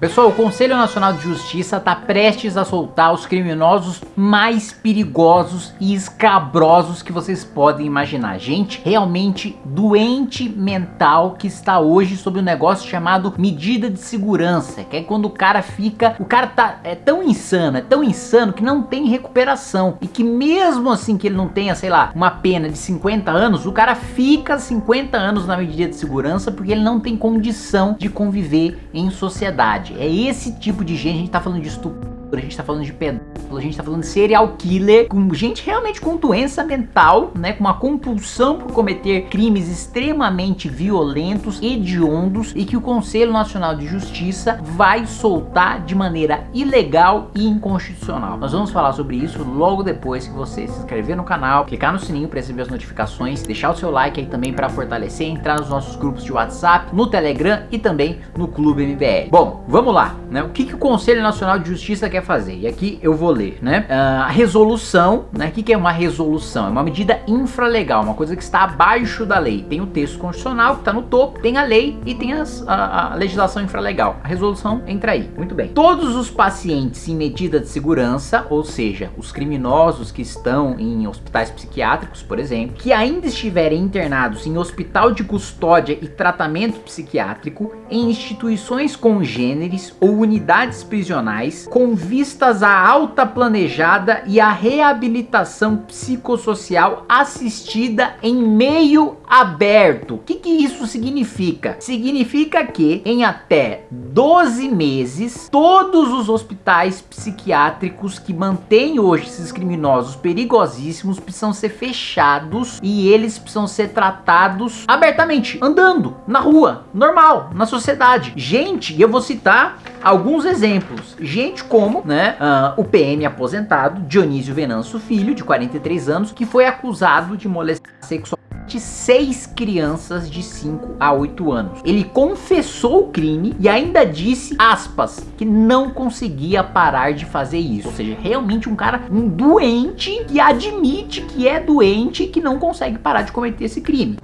Pessoal, o Conselho Nacional de Justiça está prestes a soltar os criminosos mais perigosos e escabrosos que vocês podem imaginar. Gente realmente doente mental que está hoje sob um negócio chamado medida de segurança, que é quando o cara fica, o cara tá é tão insano, é tão insano que não tem recuperação e que mesmo assim que ele não tenha, sei lá, uma pena de 50 anos, o cara fica 50 anos na medida de segurança porque ele não tem condição de conviver em sociedade. É esse tipo de gente, a gente tá falando de estupro a gente tá falando de pedófilo, a gente tá falando de serial killer, com gente realmente com doença mental, né, com uma compulsão por cometer crimes extremamente violentos, hediondos e que o Conselho Nacional de Justiça vai soltar de maneira ilegal e inconstitucional. Nós vamos falar sobre isso logo depois que você se inscrever no canal, clicar no sininho para receber as notificações, deixar o seu like aí também para fortalecer, entrar nos nossos grupos de WhatsApp, no Telegram e também no Clube MBL. Bom, vamos lá, né? O que, que o Conselho Nacional de Justiça quer fazer. E aqui eu vou ler, né? Uh, a resolução, né? O que, que é uma resolução? É uma medida infralegal, uma coisa que está abaixo da lei. Tem o texto constitucional que está no topo, tem a lei e tem as, a, a, legislação infralegal. A resolução entra aí. Muito bem. Todos os pacientes em medida de segurança, ou seja, os criminosos que estão em hospitais psiquiátricos, por exemplo, que ainda estiverem internados em hospital de custódia e tratamento psiquiátrico, em instituições congêneres ou unidades prisionais, com vistas à alta planejada e à reabilitação psicossocial assistida em meio aberto. O que, que isso significa? Significa que em até 12 meses, todos os hospitais psiquiátricos que mantêm hoje esses criminosos perigosíssimos precisam ser fechados e eles precisam ser tratados abertamente, andando, na rua, normal, na sociedade. Gente, eu vou citar alguns exemplos. Gente como, né, uh, o PM aposentado, Dionísio Venâncio Filho, de 43 anos, que foi acusado de molestar sexualmente seis crianças de 5 a 8 anos. Ele confessou o crime e ainda disse, aspas, que não conseguia parar de fazer isso. Ou seja, realmente um cara, um doente que admite que é doente e que não consegue parar de cometer esse crime.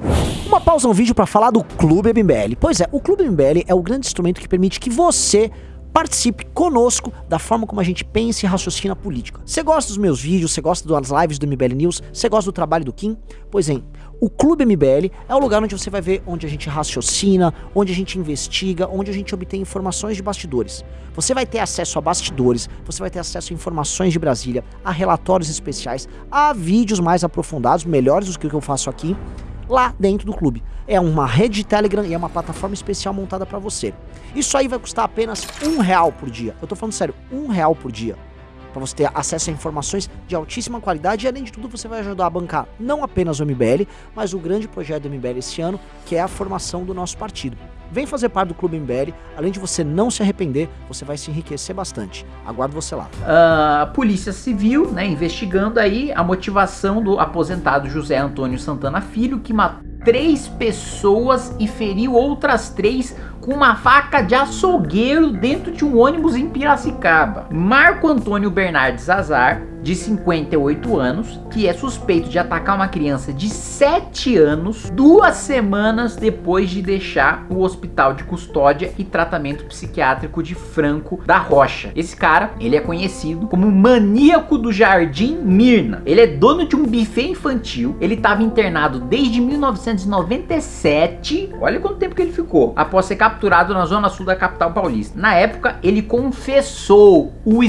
Uma pausa no vídeo para falar do Clube MBL. Pois é, o Clube MBL é o grande instrumento que permite que você participe conosco da forma como a gente pensa e raciocina política. Você gosta dos meus vídeos, você gosta das lives do MBL News, você gosta do trabalho do Kim? Pois bem, o Clube MBL é o lugar onde você vai ver onde a gente raciocina, onde a gente investiga, onde a gente obtém informações de bastidores. Você vai ter acesso a bastidores, você vai ter acesso a informações de Brasília, a relatórios especiais, a vídeos mais aprofundados, melhores do que o que eu faço aqui, lá dentro do clube. É uma rede de Telegram e é uma plataforma especial montada para você. Isso aí vai custar apenas um real por dia. Eu tô falando sério, um real por dia. Para você ter acesso a informações de altíssima qualidade e além de tudo você vai ajudar a bancar não apenas o MBL, mas o grande projeto do MBL esse ano, que é a formação do nosso partido. Vem fazer parte do Clube MBL, além de você não se arrepender, você vai se enriquecer bastante. Aguardo você lá. Uh, a Polícia Civil, né, investigando aí a motivação do aposentado José Antônio Santana Filho, que matou três pessoas e feriu outras três com uma faca de açougueiro dentro de um ônibus em Piracicaba. Marco Antônio Bernardes Azar, de 58 anos, que é suspeito de atacar uma criança de 7 anos, duas semanas depois de deixar o hospital de custódia e tratamento psiquiátrico de Franco da Rocha. Esse cara, ele é conhecido como maníaco do Jardim Mirna. Ele é dono de um buffet infantil, ele estava internado desde 1997, olha quanto tempo que ele ficou, após ser capturado na zona sul da capital paulista. Na época, ele confessou o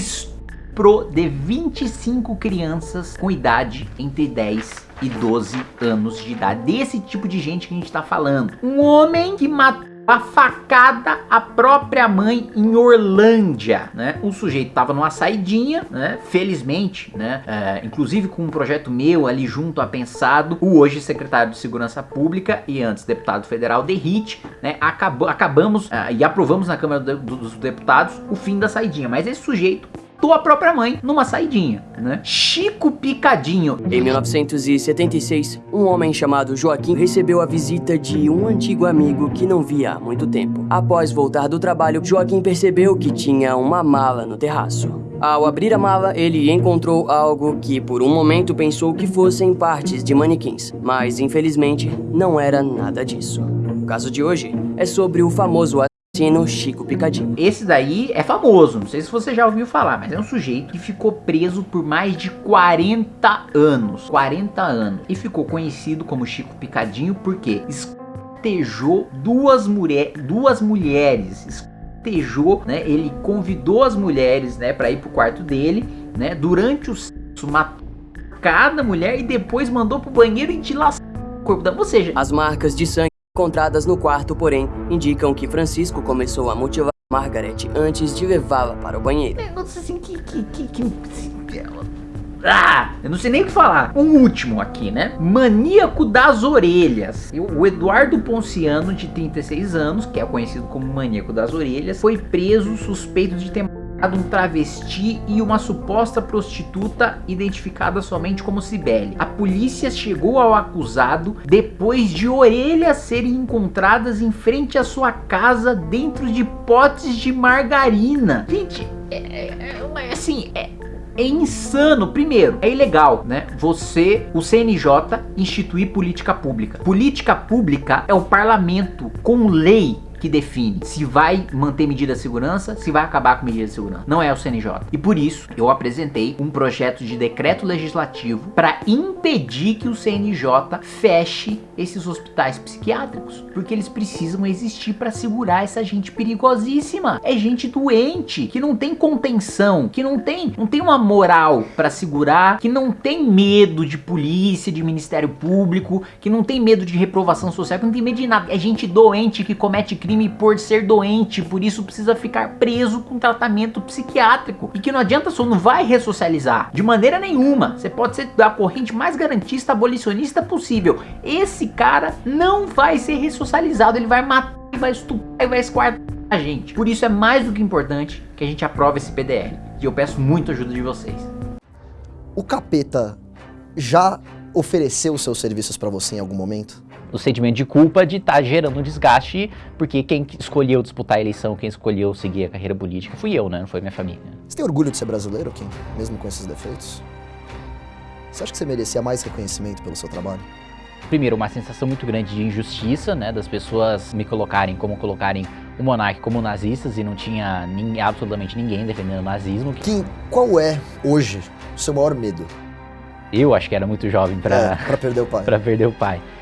estupro de 25 crianças com idade entre 10 e 12 anos de idade. Desse tipo de gente que a gente está falando. Um homem que matou a facada a própria mãe em Orlândia, né? O sujeito tava numa saidinha, né? Felizmente, né? É, inclusive com um projeto meu ali junto a Pensado, o hoje secretário de Segurança Pública e antes deputado federal Derrite, né? Acabou, acabamos uh, e aprovamos na Câmara dos Deputados o fim da saidinha, mas esse sujeito matou a própria mãe numa saidinha, né? Chico Picadinho. Em 1976, um homem chamado Joaquim recebeu a visita de um antigo amigo que não via há muito tempo. Após voltar do trabalho, Joaquim percebeu que tinha uma mala no terraço. Ao abrir a mala, ele encontrou algo que por um momento pensou que fossem partes de manequins, mas infelizmente não era nada disso. O caso de hoje é sobre o famoso assassino Chico Picadinho. Esse daí é famoso, não sei se você já ouviu falar, mas é um sujeito que ficou preso por mais de 40 anos. 40 anos. E ficou conhecido como Chico Picadinho porque esquartejou duas, mulher, duas mulheres. Esquartejou, né? Ele convidou as mulheres, né, para ir pro quarto dele, né? Durante o sexo matou cada mulher e depois mandou pro banheiro e dilaçou o corpo da. Ou seja, As marcas de sangue encontradas no quarto, porém, indicam que Francisco começou a motivar Margaret antes de levá-la para o banheiro. negócio assim que, que, que, que- Ah, eu não sei nem o que falar. Um último aqui, né? Maníaco das orelhas. O Eduardo Ponciano, de 36 anos, que é conhecido como Maníaco das Orelhas, foi preso suspeito de ter um travesti e uma suposta prostituta identificada somente como Cibele. A polícia chegou ao acusado depois de orelhas serem encontradas em frente à sua casa dentro de potes de margarina. Gente, é, é- é- assim, é, é insano. Primeiro, é ilegal, né? Você, o CNJ, instituir política pública. Política pública é o parlamento com lei que define se vai manter medida de segurança, se vai acabar com medida de segurança. Não é o CNJ. E por isso, eu apresentei um projeto de decreto legislativo para impedir que o CNJ feche esses hospitais psiquiátricos, porque eles precisam existir para segurar essa gente perigosíssima. É gente doente, que não tem contenção, que não tem, não tem uma moral para segurar, que não tem medo de polícia, de Ministério Público, que não tem medo de reprovação social, que não tem medo de nada. É gente doente que comete crime por ser doente, por isso precisa ficar preso com tratamento psiquiátrico. E que não adianta só não vai ressocializar de maneira nenhuma. Você pode ser da corrente mais garantista, abolicionista possível. Esse cara não vai ser ressocializado, ele vai matar, vai estuprar e vai esquartar a gente. Por isso é mais do que importante que a gente aprove esse PDL. E eu peço muito ajuda de vocês. O capeta já ofereceu seus serviços pra você em algum momento? O sentimento de culpa de estar gerando um desgaste, porque quem escolheu disputar a eleição, quem escolheu seguir a carreira política fui eu, né? Não foi minha família. Você tem orgulho de ser brasileiro, Kim? Mesmo com esses defeitos? Você acha que você merecia mais reconhecimento pelo seu trabalho? Primeiro, uma sensação muito grande de injustiça, né? Das pessoas me colocarem como colocarem o monarca como nazistas e não tinha nin- absolutamente ninguém defendendo o nazismo. Kim, qual é, hoje, o seu maior medo? Eu acho que era muito jovem pra, É, perder o pai. pra perder o pai.